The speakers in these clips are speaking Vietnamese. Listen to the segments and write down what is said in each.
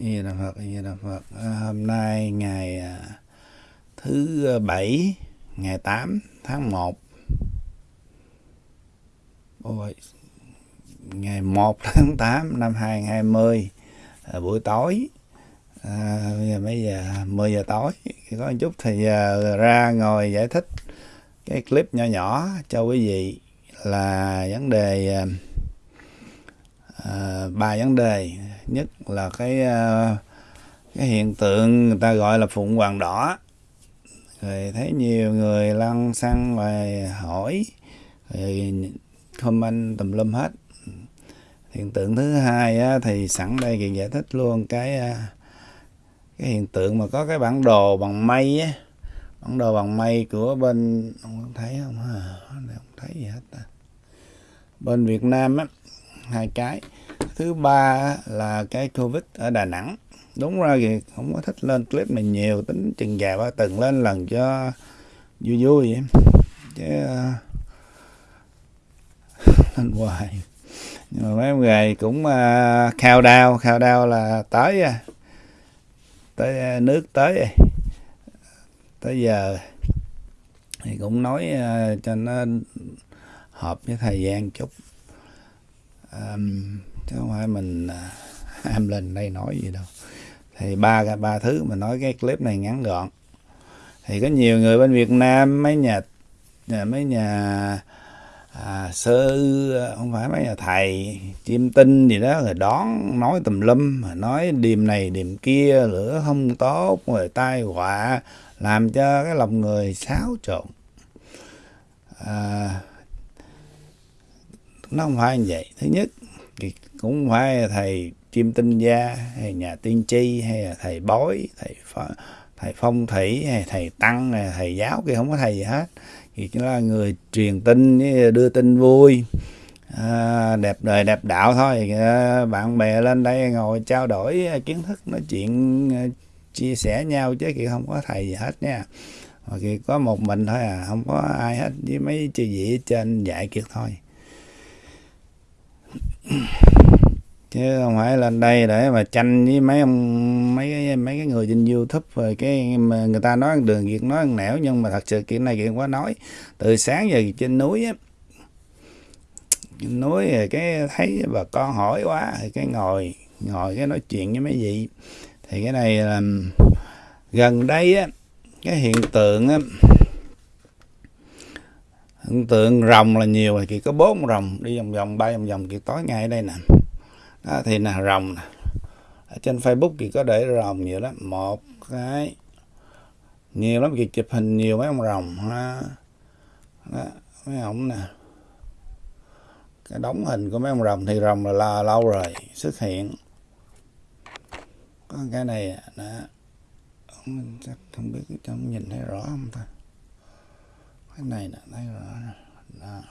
Di Đà Phật, Di Đà Phật. À, hôm nay ngày à, thứ à, bảy, ngày 8 tháng 1. Ôi, ngày 1 tháng 8 năm 2020 à, buổi tối. À, bây giờ mấy giờ 10 giờ tối có một chút thì giờ ra ngồi giải thích cái clip nhỏ nhỏ cho quý vị là vấn đề à, à, ba vấn đề nhất là cái ờ, cái hiện tượng người ta gọi là phụng hoàng đỏ. Rồi thấy nhiều người lăn xăng và hỏi rồi comment tùm lum hết. Hiện tượng thứ hai á, thì sẵn đây thì giải thích luôn cái ờ, cái hiện tượng mà có cái bản đồ bằng mây á. Bản đồ bằng mây của bên không thấy không ha? Không thấy gì hết à. bên Việt Nam á hai cái thứ ba là cái covid ở Đà Nẵng. Đúng ra thì không có thích lên clip này nhiều tính chừng già ba từng lên lần cho vui vui vậy. Chứ ờ, lên hoài. Nhưng mà mấy ông cũng uh, khao đao khao đao là tới à. tới uh, nước tới à. tới giờ thì cũng nói uh, cho nó hợp với thời gian chút. Um, chứ không phải mình à, em lên đây nói gì đâu. Thì ba ba thứ mà nói cái clip này ngắn gọn. Thì có nhiều người bên Việt Nam mấy nhà à, mấy nhà à, sư không phải mấy nhà thầy chiêm tinh gì đó rồi đón nói tùm lum mà nói điềm này điềm kia lửa không tốt rồi tai họa làm cho cái lòng người xáo trộn. À, nó không phải như vậy. Thứ nhất thì cũng phải thầy chiêm tinh gia hay nhà tiên tri hay là thầy bói thầy thầy phong thủy hay thầy tăng hay thầy giáo kia không có thầy gì hết. Thì chỉ là người truyền tin đưa tin vui. À, đẹp đời đẹp đạo thôi. À, bạn bè lên đây ngồi trao đổi kiến thức nói chuyện à, chia sẻ nhau chứ kia không có thầy gì hết nha. Mà kia có một mình thôi à không có ai hết với mấy chư vị trên dạy kiệt thôi chứ không phải lên đây để mà tranh với mấy ông, mấy cái mấy cái người trên youtube rồi cái mà người ta nói đường việc nói nẻo. Nhưng mà thật sự chuyện này chuyện quá nói. Từ sáng giờ trên núi á, trên núi rồi cái thấy bà con hỏi quá. Rồi cái ngồi ngồi cái nói chuyện với mấy vị. Thì cái này là gần đây á, cái hiện tượng á hiện tượng rồng là nhiều thì chỉ có bốn rồng đi vòng vòng bay vòng vòng kiểu tối ngay ở đây nè. Đó, thì là rồng nè. Ở trên facebook thì có để rồng nhiều lắm một cái nhiều lắm việc chụp hình nhiều mấy ông rồng ha. Đó, mấy ông nè. Cái đóng hình của mấy ông rồng thì rồng là, là lâu rồi xuất hiện. Có cái này đó chắc không biết trong nhìn thấy rõ không ta? Cái này nè thấy rồi đó.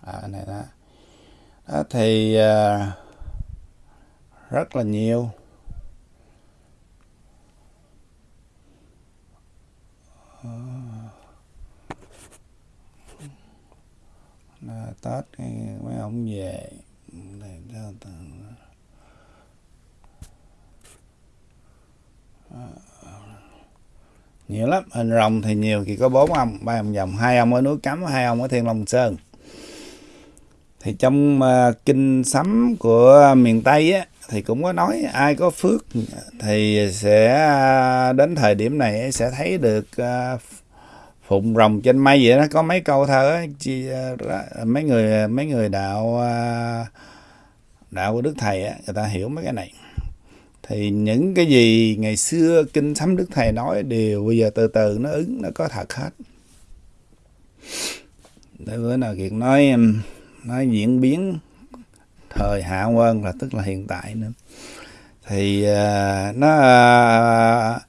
à cái này đó. Đó thì uh, rất là nhiều. Là tết mấy ông về. Để cho nhiều lắm. Hình rồng thì nhiều thì có bốn ông ba ông dòng. Hai ông ở núi cấm hai ông ở thiên long sơn. Thì trong uh, kinh sấm của miền tây á thì cũng có nói ai có phước thì sẽ à, đến thời điểm này sẽ thấy được uh, phụng rồng trên mây vậy đó. Có mấy câu thơ á chi, uh, mấy người mấy người đạo đạo của đức thầy á người ta hiểu mấy cái này thì những cái gì ngày xưa kinh sấm đức thầy nói đều bây giờ từ từ nó ứng nó có thật hết. Để bữa nào kiệt nói nói diễn biến thời hạ quân là tức là hiện tại nữa. Thì uh, nó uh,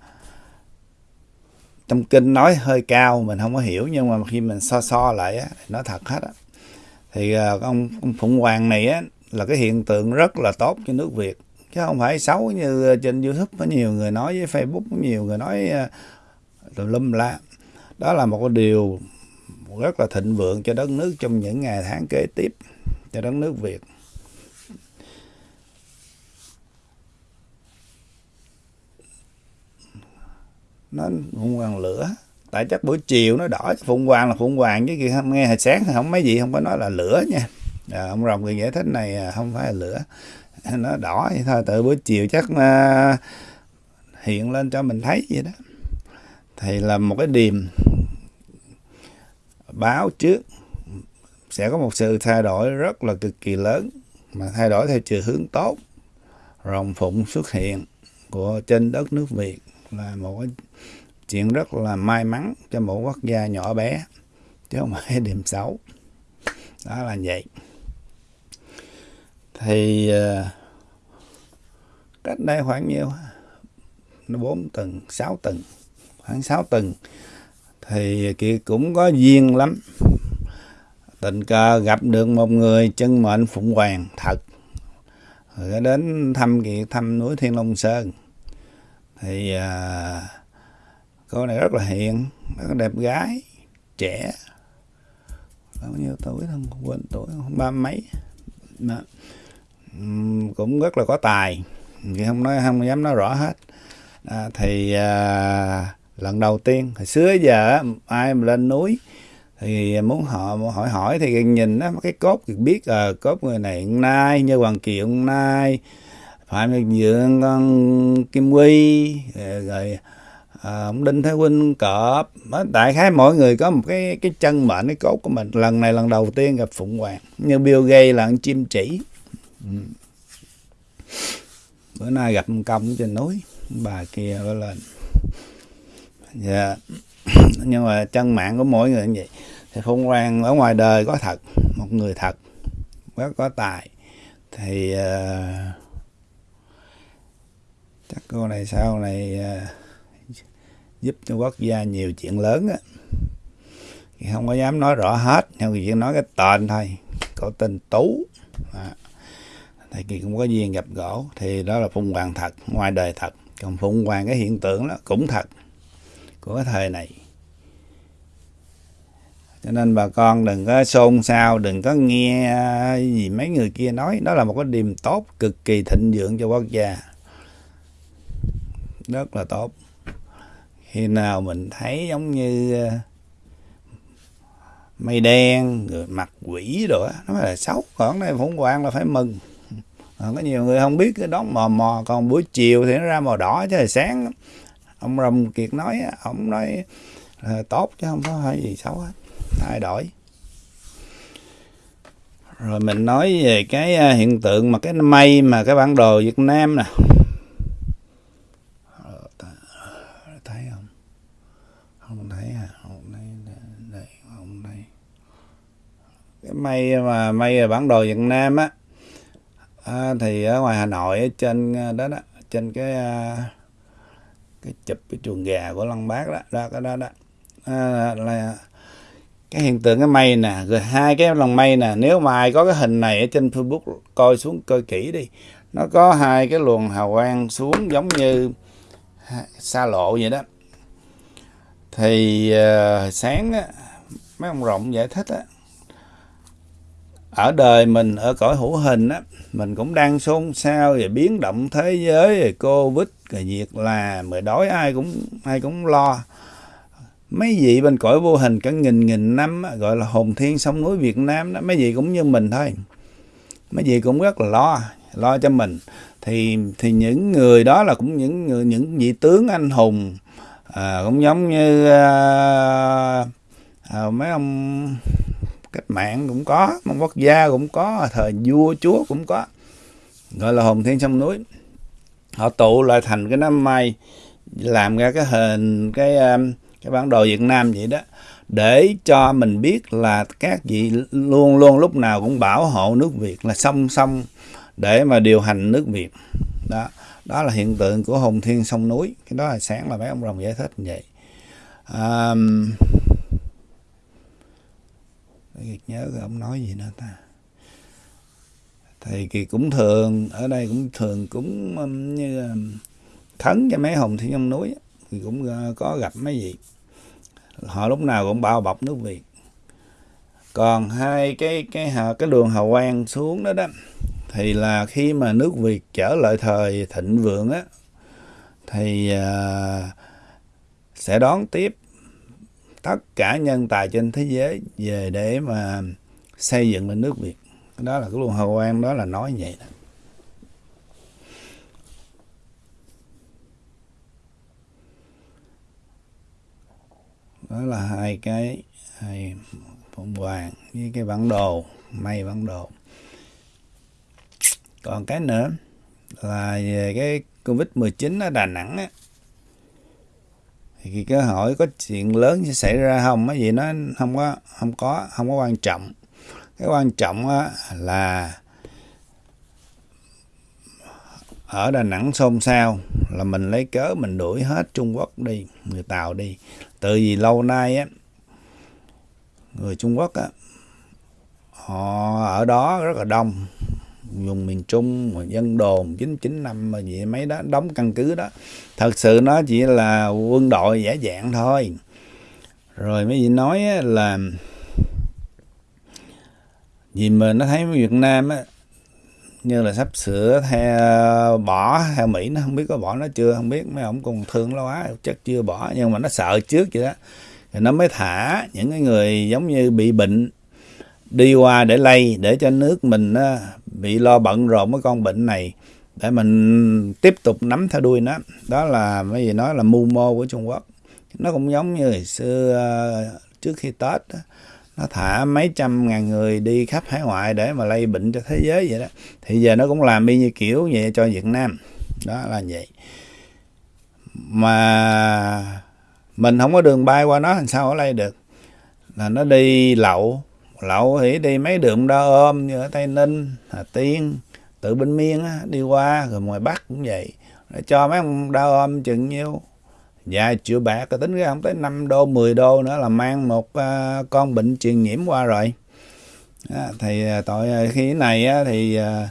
trong kinh nói hơi cao mình không có hiểu nhưng mà khi mình so so lại á, nó thật hết á. Thì uh, ông, ông phụng hoàng này á là cái hiện tượng rất là tốt cho nước việt chứ không phải xấu như ờ, trên youtube có nhiều người nói với facebook có nhiều người nói ờ, tùm lum la. Đó là một điều rất là thịnh vượng cho đất nước trong những ngày tháng kế tiếp cho đất nước việt. Nó phụng hoàng lửa. Tại chắc buổi chiều nó đỏ phụng hoàng là phụng hoàng chứ kia không nghe hồi sáng thì không mấy gì không có nói là lửa nha. À, ông rồng người giải thích này không phải là lửa. nó đỏ vậy thôi từ buổi chiều chắc uh, hiện lên cho mình thấy vậy đó. Thì là một cái điềm báo trước sẽ có một sự thay đổi rất là cực kỳ lớn mà thay đổi theo chiều hướng tốt. Rồng phụng xuất hiện của trên đất nước Việt là một cái chuyện rất là may mắn cho một quốc gia nhỏ bé chứ không phải điểm xấu. Đó là vậy thì ờ, cách đây khoảng nhiêu nó bốn tầng sáu tầng khoảng sáu tầng thì kia cũng có duyên lắm. Tình cờ gặp được một người chân mệnh phụng hoàng thật. Rồi đến thăm kiệt thăm núi thiên long sơn. Thì à, cô này rất là hiền rất là đẹp gái trẻ. Bao nhiêu tuổi không quên tuổi không ba mấy. Mà, cũng rất là có tài. Thì không nói không dám nói rõ hết. À, thì à, lần đầu tiên hồi xưa giờ ai mà lên núi thì muốn họ hỏi hỏi thì nhìn á cái cốt thì biết à, cốt người này nay như hoàng kiều nay phải nhật dượng con kim quy ờ, rồi à, ông đinh thái huynh cọp. Đại khái mỗi người có một cái cái chân mệnh cái cốt của mình. Lần này lần đầu tiên gặp phụng hoàng như bill gates là chim chỉ ừ. bữa nay gặp công trên núi bà kia có lên. Dạ. Nhưng mà chân mạng của mỗi người như vậy thì phụng quan ở ngoài đời có thật một người thật rất có tài. Thì uh, chắc cô này sau này uh, giúp cho quốc gia nhiều chuyện lớn á. Thì không có dám nói rõ hết nhưng chỉ nói cái tên thôi có tên tú. À thì kỳ cũng có duyên gặp gỗ thì đó là phụng hoàng thật, ngoài đời thật. Còn phụng hoàng cái hiện tượng đó cũng thật, của cái thời này. Cho nên bà con đừng có xôn xao, đừng có nghe gì mấy người kia nói. Đó là một cái điểm tốt cực kỳ thịnh vượng cho quốc gia. Rất là tốt. Khi nào mình thấy giống như ờ, mây đen, rồi mặt quỷ rồi đó nó mới là xấu. Còn đây phụng quan là phải mừng à, có nhiều người không biết cái đó mò mò còn buổi chiều thì nó ra màu đỏ chứ là sáng. Ông rồng kiệt nói ông nói là tốt chứ không có hay gì xấu hết thay đổi. Rồi mình nói về cái ờ, hiện tượng mà cái mây mà cái bản đồ Việt Nam nè. Cái mây mà mây bản đồ Việt Nam á à, thì ở ngoài Hà Nội ở trên ờ, đó đó trên cái ờ, cái chụp cái chuồng gà của Lăng Bác đó đó cái đó đó. À, là cái hiện tượng cái mây nè rồi hai cái lòng mây nè nếu mà ai có cái hình này ở trên Facebook coi xuống coi kỹ đi nó có hai cái luồng hào quang xuống giống như xa lộ vậy đó. Thì uh, sáng á, mấy ông rộng giải thích á, ở đời mình ở cõi hữu hình á mình cũng đang xôn xao về biến động thế giới về covid rồi việc là mời đói ai cũng ai cũng lo. Mấy vị bên cõi vô hình cả nghìn nghìn năm á, gọi là hồn thiên sông núi Việt Nam đó mấy vị cũng như mình thôi. Mấy vị cũng rất là lo lo cho mình. Thì thì những người đó là cũng những người những vị tướng anh hùng à, cũng giống như à, à, mấy ông cách mạng cũng có một quốc gia cũng có thời vua chúa cũng có. Gọi là hồn thiên sông núi. Họ tụ lại thành cái đám mây làm ra cái hình cái um, cái bản đồ Việt Nam vậy đó để cho mình biết là các vị luôn luôn lúc nào cũng bảo hộ nước Việt là song song để mà điều hành nước Việt. Đó đó là hiện tượng của hồn thiên sông núi. Cái đó là sáng là mấy ông rồng giải thích như vậy. Um, Kiệt nhớ rồi ông nói gì nữa ta? Thầy Kiệt cũng thường ở đây cũng thường cũng um, như um, khấn cho mấy hồng thiên trong núi thì cũng uh, có gặp mấy vị. Họ lúc nào cũng bao bọc nước Việt. Còn hai cái cái cái đường hào quang xuống đó đó thì là khi mà nước Việt trở lại thời thịnh vượng á thì uh, sẽ đón tiếp tất cả nhân tài trên thế giới về để mà xây dựng lên nước Việt. Đó là cái luồng hào quan đó là nói vậy đó. Đó là hai cái, hai phụng hoàng với cái bản đồ, may bản đồ. Còn cái nữa là về cái covid 19 ở Đà Nẵng á thì cái hỏi có chuyện lớn sẽ xảy ra không cái gì nó không có không có không có quan trọng. Cái quan trọng là ở Đà Nẵng xôn xao là mình lấy cớ mình đuổi hết Trung Quốc đi, người Tàu đi. Từ vì lâu nay á, người Trung Quốc á, họ ở đó rất là đông vùng miền Trung, mà dân đồn 995 mà gì mấy đó, đóng căn cứ đó. Thật sự nó chỉ là quân đội giả dạng thôi. Rồi mấy vị nói là vì mà nó thấy Việt Nam á, như là sắp sửa theo, bỏ theo Mỹ, nó không biết có bỏ nó chưa, không biết, mấy ông còn thương lâu quá chắc chưa bỏ, nhưng mà nó sợ trước vậy đó. Thì nó mới thả những cái người giống như bị bệnh đi qua để lây để cho nước mình á, bị lo bận rộn với con bệnh này để mình tiếp tục nắm theo đuôi nó. Đó là cái gì nói là mưu mô của Trung Quốc. Nó cũng giống như hồi xưa ờ, trước khi Tết đó, nó thả mấy trăm ngàn người đi khắp hải ngoại để mà lây bệnh cho thế giới vậy đó. Thì giờ nó cũng làm y như kiểu vậy cho Việt Nam. Đó là vậy. Mà mình không có đường bay qua nó làm sao ở lây được? Là nó đi lậu lậu thì đi mấy đường đo ôm như ở tây ninh hà tiên tự bên miên á, đi qua rồi ngoài bắc cũng vậy. Rồi cho mấy ông đo ôm chừng nhiêu. Vài triệu bạc rồi tính ra không tới 5 đô 10 đô nữa là mang một uh, con bệnh truyền nhiễm qua rồi. À, thì tội à, khi này á, thì uh,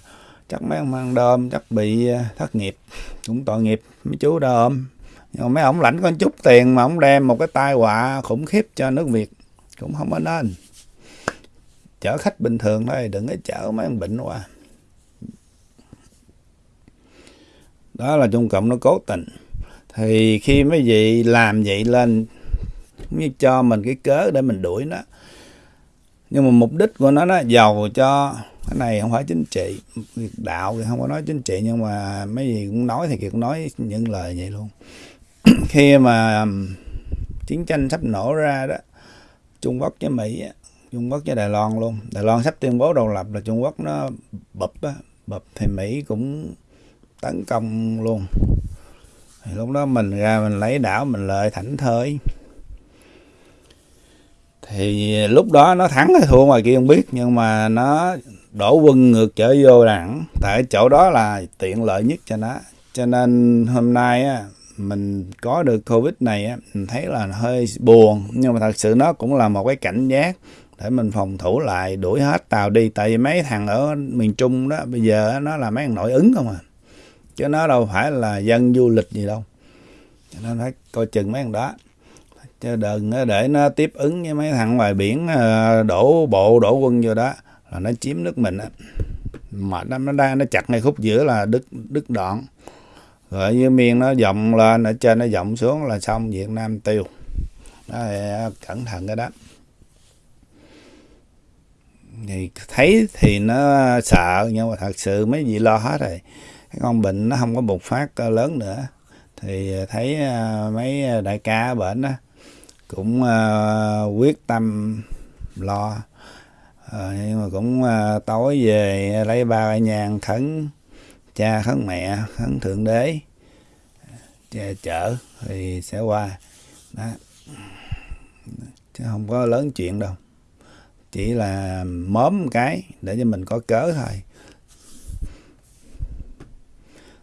chắc mấy ông ăn đơm chắc bị uh, thất nghiệp. Cũng tội nghiệp mấy chú đơm nhưng mấy ông lãnh con chút tiền mà ông đem một cái tai họa khủng khiếp cho nước việt cũng không có nên chở khách bình thường thôi, đừng có chở mấy ông bệnh qua đó là trung cộng nó cố tình. Thì khi mấy vị làm vậy lên như cho mình cái cớ để mình đuổi nó. Nhưng mà mục đích của nó nó giàu cho cái này không phải chính trị. Đạo thì không có nói chính trị, nhưng mà mấy gì cũng nói thì cũng nói những lời vậy luôn. Khi mà chiến tranh sắp nổ ra đó, Trung Quốc với Mỹ Trung Quốc với Đài Loan luôn. Đài Loan sắp tuyên bố độc lập là Trung Quốc nó bập á, bập thì Mỹ cũng tấn công luôn. Thì lúc đó mình ra mình lấy đảo, mình lợi thảnh thơi. Thì lúc đó nó thắng hay thua ngoài kia không biết, nhưng mà nó đổ quân ngược trở vô đẳng tại chỗ đó là tiện lợi nhất cho nó. Cho nên hôm nay á, mình có được covid này á, mình thấy là hơi buồn. Nhưng mà thật sự nó cũng là một cái cảnh giác để mình phòng thủ lại, đuổi hết tàu đi. Tại vì mấy thằng ở miền trung đó, bây giờ nó là mấy thằng nội ứng không à. Chứ nó đâu phải là dân du lịch gì đâu. Cho nên phải coi chừng mấy thằng đó. Chứ đừng để nó tiếp ứng với mấy thằng ngoài biển ờ, đổ bộ, đổ quân vô đó, là nó chiếm nước mình á. Mà nó nó đang, nó chặt ngay khúc giữa là đứt đứt đoạn. Rồi như miền nó dọng lên, ở trên nó dọng xuống là xong Việt Nam tiêu. Đó, cẩn thận cái đó thì thấy thì nó sợ nhưng mà thật sự mấy gì lo hết rồi. Cái con bệnh nó không có bùng phát ờ, lớn nữa. Thì ờ, thấy ờ, mấy đại ca ở bệnh đó cũng uh, quyết tâm lo. À, nhưng mà cũng uh, tối về lấy ba nhàn khấn cha khấn mẹ khấn thượng đế chở thì sẽ qua. Đó. Chứ không có lớn chuyện đâu chỉ là mớm cái để cho mình có cớ thôi.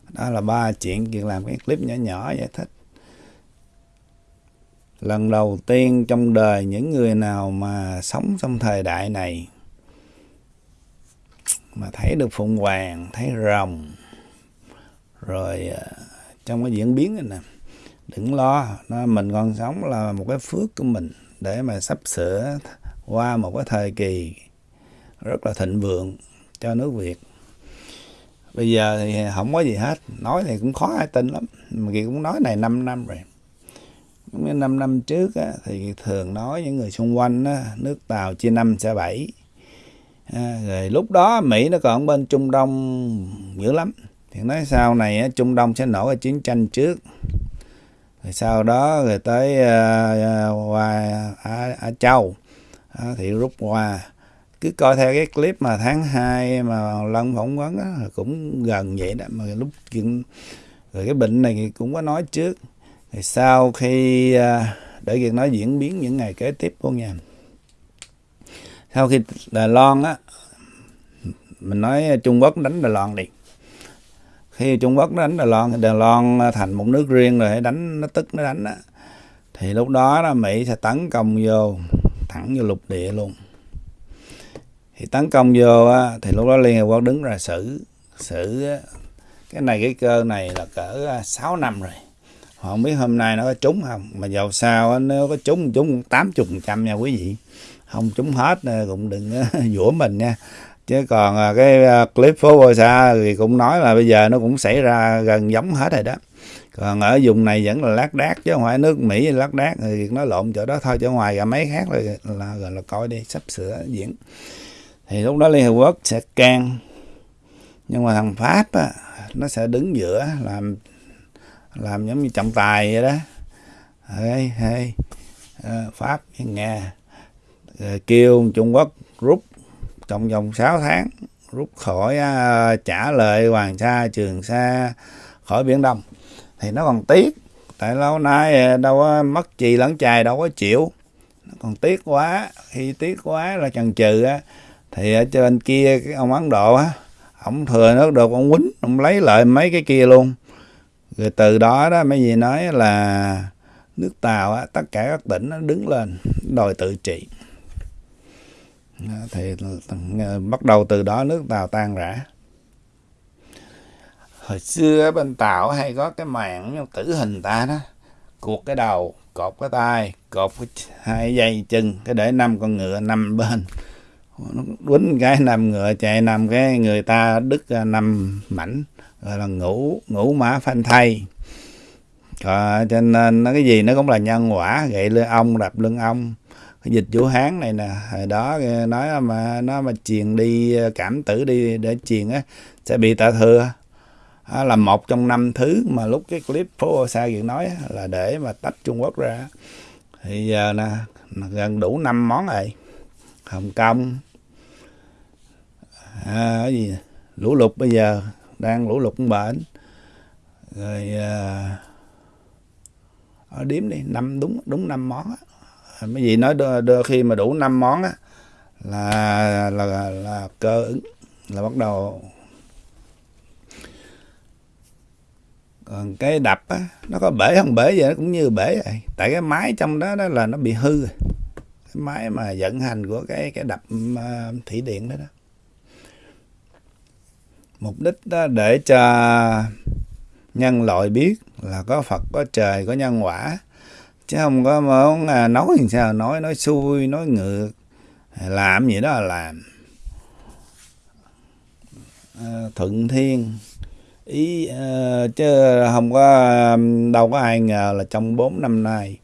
Đó là ba chuyện chuyện làm cái clip nhỏ nhỏ giải thích. Lần đầu tiên trong đời những người nào mà sống trong thời đại này mà thấy được phụng hoàng, thấy rồng, rồi ờ, trong cái diễn biến này nè, đừng lo, nó mình còn sống là một cái phước của mình để mà sắp sửa qua một cái thời kỳ rất là thịnh vượng cho nước Việt. Bây giờ thì không có gì hết. Nói thì cũng khó ai tin lắm. Mà Kiệt cũng nói này 5 năm rồi. Mấy năm năm trước á, thì thường nói những người xung quanh á, nước Tàu chia năm sẽ bảy. À, rồi lúc đó Mỹ nó còn bên Trung Đông dữ lắm. Thì nói sau này á, Trung Đông sẽ nổ cái chiến tranh trước. Rồi sau đó rồi tới uh, qua Á, Á Châu đó, thì rút qua. Cứ coi theo cái clip mà tháng 2 mà Lân phỏng vấn đó, cũng gần vậy đó. Mà lúc chuyện rồi cái bệnh này cũng có nói trước. Thì sau khi à, để việc nói diễn biến những ngày kế tiếp luôn nha. Sau khi Đài Loan á mình nói Trung Quốc đánh Đài Loan đi. Khi Trung Quốc đánh Đài Loan thì Đài Loan thành một nước riêng rồi đánh nó tức nó đánh á. Thì lúc đó là Mỹ sẽ tấn công vô thẳng vô lục địa luôn. Thì tấn công vô á, thì lúc đó Liên Hợp Quốc đứng ra xử xử cái này cái cơ này là cỡ à, 6 năm rồi. Họ không biết hôm nay nó có trúng không. Mà dầu sao nếu có trúng trúng tám chục trăm nha quý vị. Không trúng hết cũng đừng dũa mình nha. Chứ còn à, cái à, clip phố bôi xa thì cũng nói là bây giờ nó cũng xảy ra gần giống hết rồi đó còn ở vùng này vẫn là lác đác chứ không phải nước mỹ lác đác. Thì nó lộn chỗ đó thôi chỗ ngoài cả mấy khác là, là gọi là coi đi sắp sửa diễn. Thì lúc đó liên hợp quốc sẽ can. Nhưng mà thằng pháp á, nó sẽ đứng giữa làm làm giống như trọng tài vậy đó. Hey, hey. Ờ, pháp với nga. Ờ, kêu trung quốc rút trong vòng 6 tháng rút khỏi uh, trả lời hoàng sa trường sa khỏi biển đông thì nó còn tiếc. Tại lâu nay à, đâu có mất chì lẫn chài đâu có chịu. Nó còn tiếc quá. Khi tiếc quá là chần chừ á. Thì ở trên kia cái ông ấn độ á ông thừa nước được ông quýnh ông lấy lại mấy cái kia luôn. Rồi từ đó đó mấy gì nói là nước tàu á, tất cả các tỉnh nó đứng lên đòi tự trị. Thì ờ, bắt đầu từ đó nước tàu tan rã hồi xưa bên tàu hay có cái màn tử hình ta đó. Cuộc cái đầu cột cái tay cột cái hai dây chân cái để năm con ngựa năm bên. Nó quýnh cái nằm ngựa chạy nằm cái người ta đứt à, năm mảnh gọi là ngủ ngủ mã phanh thay à, ờ, cho nên nó cái gì nó cũng là nhân quả gậy lưng ông đập lưng ông cái dịch vũ hán này nè hồi đó nói mà nó mà truyền đi à, cảm tử đi để truyền á sẽ bị tạ thừa à, là một trong năm thứ mà lúc cái clip phố Osa chuyện nói là để mà tách Trung Quốc ra. Thì giờ nè gần đủ năm món rồi. Hồng Kông. À, cái gì? Lũ lụt bây giờ đang lũ lụt bệnh rồi à, ở điếm đi năm đúng đúng năm món á. À, mấy gì nói đưa, đưa khi mà đủ năm món á là là là, là cơ ứng là bắt đầu còn cái đập á nó có bể không bể vậy nó cũng như bể vậy. Tại cái máy trong đó đó là nó bị hư. Rồi cái máy mà vận hành của cái cái đập uh, thủy điện đó đó. Mục đích đó để cho nhân loại biết là có Phật có trời có nhân quả. Chứ không có muốn à, nói làm sao? Nói nói xui nói ngược. Làm gì đó là làm. À, thuận thiên ý uh, chứ không có đâu có ai ngờ là trong 4 năm nay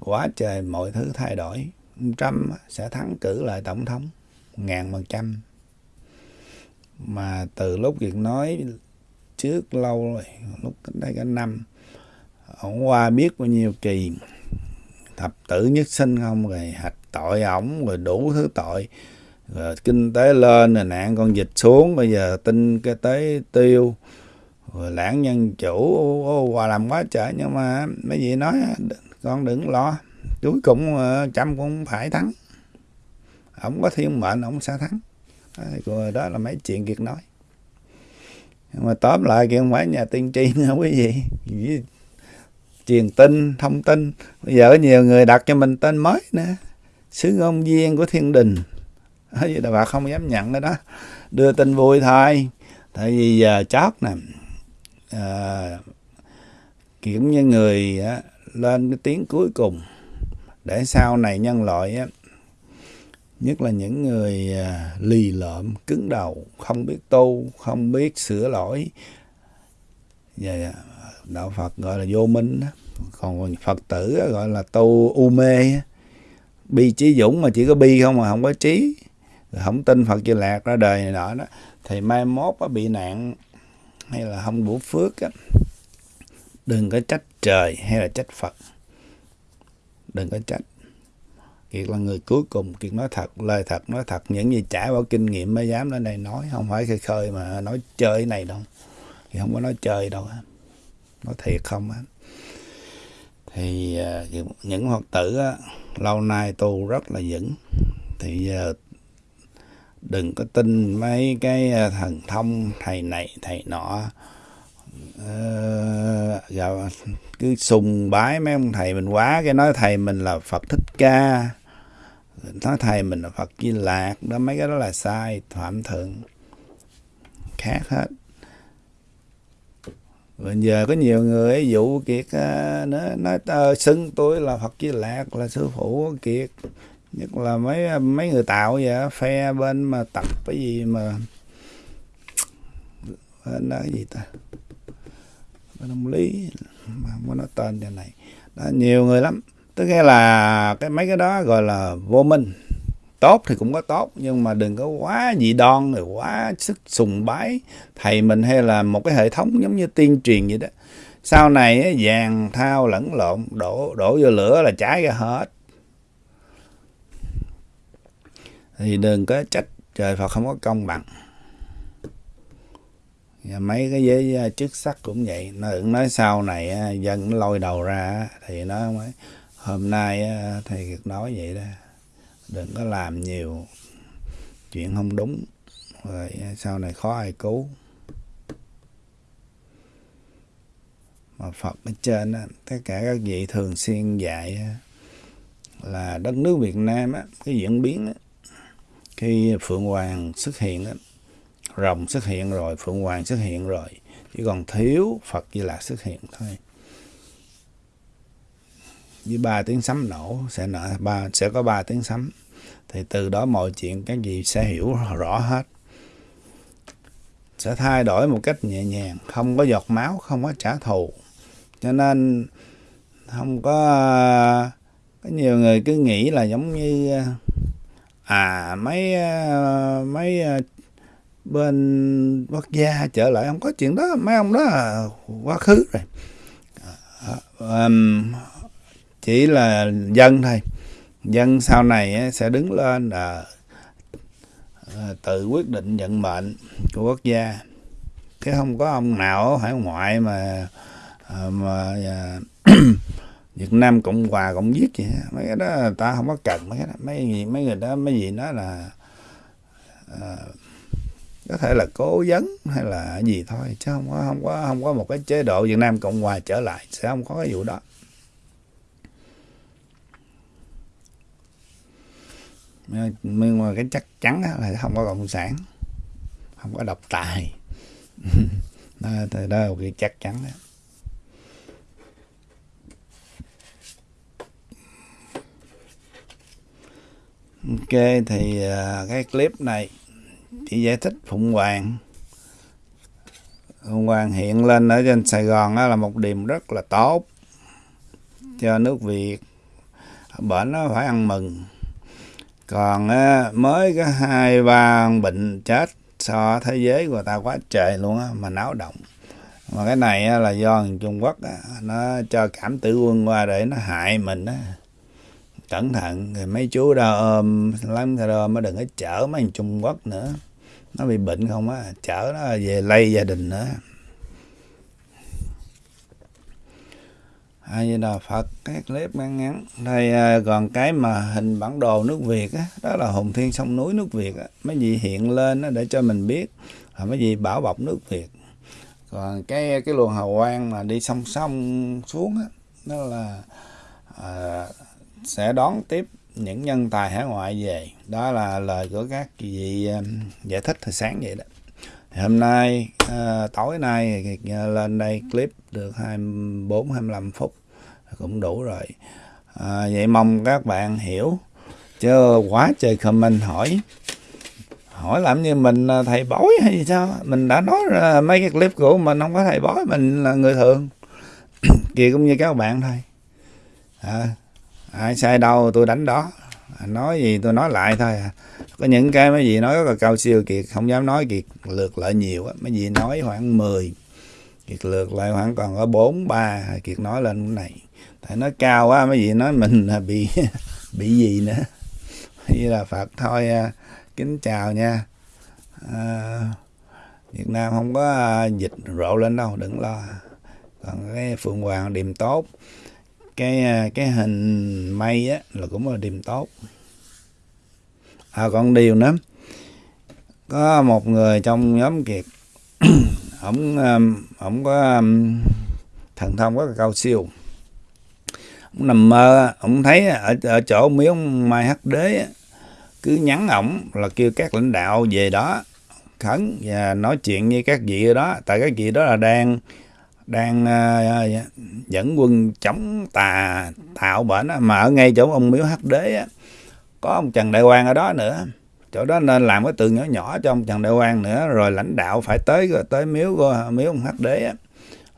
quá trời mọi thứ thay đổi. Trump sẽ thắng cử lại tổng thống ngàn phần trăm. Mà từ lúc việc nói trước lâu rồi lúc cách đây cả năm ổng qua biết bao nhiêu kỳ thập tử nhất sinh không? Rồi hạch tội ổng rồi đủ thứ tội rồi kinh tế lên, rồi nạn con dịch xuống, bây giờ tin cái tế tiêu. Rồi lãng nhân chủ qua làm quá trời, nhưng mà mấy vị nói, con đừng lo, cuối cùng ờ, trăm cũng phải thắng. Ổng có thiên mệnh ổng sẽ thắng. Rồi đó là mấy chuyện Kiệt nói. Nhưng mà tóm lại kia không phải nhà tiên tri nữa, quý vị. Truyền tin, thông tin. Bây giờ có nhiều người đặt cho mình tên mới nữa. Sứ ngôn viên của thiên đình. vậy là bà không dám nhận cái đó. Đưa tin vui thôi. Tại vì giờ chót nè à, kiểu như người á, lên cái tiếng cuối cùng để sau này nhân loại á, nhất là những người à, lì lợm cứng đầu không biết tu không biết sửa lỗi. Và đạo phật gọi là vô minh đó. Còn phật tử gọi là tu u mê bi trí dũng mà chỉ có bi không mà không có trí không tin phật di lạc ra đời này nọ đó thì mai mốt có bị nạn hay là không đủ phước á đừng có trách trời hay là trách phật. Đừng có trách. Kiệt là người cuối cùng kiệt nói thật lời thật nói thật. Những gì trải qua kinh nghiệm mới dám lên đây nói không phải khơi khơi mà nói chơi này đâu. Thì không có nói chơi đâu nói thiệt không á. Thì à, những phật tử á, lâu nay tu rất là vững. Thì giờ đừng có tin mấy cái ờ, thần thông thầy này thầy nọ. Ờ, cứ sùng bái mấy ông thầy mình quá cái nói thầy mình là phật thích ca. Nói thầy mình là phật di lạc đó mấy cái đó là sai phạm thượng. Khác hết. Bây giờ có nhiều người ví dụ kiệt nó nói, nói ờ, xưng tôi là phật di lạc là sư phụ kiệt nhất là mấy mấy người tạo vậy phe bên mà tập cái gì mà bên đó cái gì ta? Bên ông lý mà muốn nói tên cho này. Đó, nhiều người lắm. Tức nghĩa là cái mấy cái đó gọi là vô minh. Tốt thì cũng có tốt nhưng mà đừng có quá dị đoan rồi quá sức sùng bái thầy mình hay là một cái hệ thống giống như tiên truyền vậy đó. Sau này vàng thao lẫn lộn đổ đổ vô lửa là cháy ra hết. Thì đừng có trách trời Phật không có công bằng. Và mấy cái giới à, chức sắc cũng vậy. Nó cũng nói sau này à, dân nó lôi đầu ra thì nó mới hôm nay thầy nói vậy đó. Đừng có làm nhiều chuyện không đúng rồi sau này khó ai cứu. Mà Phật ở trên á, tất cả các vị thường xuyên dạy là đất nước Việt Nam á, cái diễn biến á, khi phượng hoàng xuất hiện đó, rồng xuất hiện rồi phượng hoàng xuất hiện rồi chỉ còn thiếu phật di lạc xuất hiện thôi. Với ba tiếng sấm nổ sẽ nở ba sẽ có ba tiếng sấm. Thì từ đó mọi chuyện các gì sẽ hiểu rõ hết. Sẽ thay đổi một cách nhẹ nhàng không có giọt máu không có trả thù. Cho nên không có có nhiều người cứ nghĩ là giống như à mấy ờ, mấy ờ, bên quốc gia trở lại không có chuyện đó. Mấy ông đó là quá khứ rồi. Um, chỉ là dân thôi. Dân sau này sẽ đứng lên là tự quyết định vận mệnh của quốc gia. Chứ không có ông nào ở hải ngoại mà mà Việt Nam Cộng Hòa Cộng giết gì mấy cái đó ta không có cần mấy cái đó. Mấy gì mấy người đó mấy gì đó là à, có thể là cố vấn hay là gì thôi chứ không có không có không có một cái chế độ Việt Nam Cộng Hòa trở lại sẽ không có cái vụ đó. Nhưng mà cái chắc chắn là không có cộng sản không có độc tài. Đó, đó là cái chắc chắn đó. Ok thì uh, cái clip này chỉ giải thích phụng hoàng. Phụng hoàng hiện lên ở trên sài gòn đó là một điểm rất là tốt cho nước việt. Bệnh nó phải ăn mừng. Còn á, mới có hai ba bệnh chết so thế giới của ta quá trời luôn á mà náo động. Mà cái này á, là do Trung Quốc á, nó cho cảm tử quân qua để nó hại mình á cẩn thận mấy chú đó ôm lắm rồi mới đừng có chở mấy thằng Trung Quốc nữa. Nó bị bệnh không á chở nó về lây gia đình nữa. Hay như là Phật cái clip ngắn ngắn. Đây à, còn cái mà hình bản đồ nước Việt á đó là hùng thiên sông núi nước Việt á. Mấy gì hiện lên đó để cho mình biết là mấy gì bảo bọc nước Việt. Còn cái cái luồng hào quang mà đi song song xuống á đó là à, sẽ đón tiếp những nhân tài hải ngoại về. Đó là lời của các vị um, giải thích hồi sáng vậy đó. Hôm nay à, tối nay ờ, lên đây clip được 24 25 phút cũng đủ rồi. À, vậy mong các bạn hiểu. Chứ quá trời comment hỏi. Hỏi làm như mình thầy bói hay gì sao? Mình đã nói mấy cái clip của mình không có thầy bói mình là người thường. Kia cũng như các bạn thôi. À, ai sai đâu tôi đánh đó. À, nói gì tôi nói lại thôi à. có những cái mấy gì nói rất là cao siêu kiệt không dám nói kiệt lượt lại nhiều á. Mấy gì nói khoảng 10 kiệt lượt lại khoảng còn có bốn ba kiệt nói lên cái này. Tại nói cao quá mấy gì nói mình là bị bị gì nữa. Như là phật thôi à, kính chào nha. À, việt nam không có à, dịch rộ lên đâu đừng lo. Còn cái phượng hoàng điềm tốt cái à, cái hình mây á, là cũng là điểm tốt. À còn điều nữa, có một người trong nhóm kiệt, ổng ổng có thần thông có cao siêu. Ông nằm mơ, ổng thấy ở ở chỗ miếu mai hắc đế cứ nhắn ổng là kêu các lãnh đạo về đó, khấn và nói chuyện với các vị đó. Tại các vị đó là đang đang uh, dẫn quân chống tà tạo bệnh mà ở ngay chỗ ông miếu hắc đế có ông trần đại quang ở đó nữa. Chỗ đó nên làm cái tường nhỏ nhỏ cho ông trần đại quang nữa. Rồi lãnh đạo phải tới rồi tới miếu của miếu ông hắc đế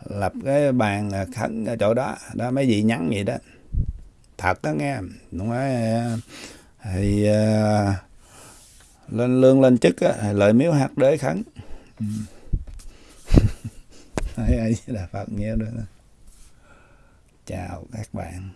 lập cái bàn ờ, khấn ở chỗ đó. Đó mấy vị nhắn vậy đó. Thật đó nghe. Đúng rồi ờ, thì uh, lên lương lên chức á, lợi miếu hạt đế khấn. Ừ ừ. ai là phật nhớ đó chào các bạn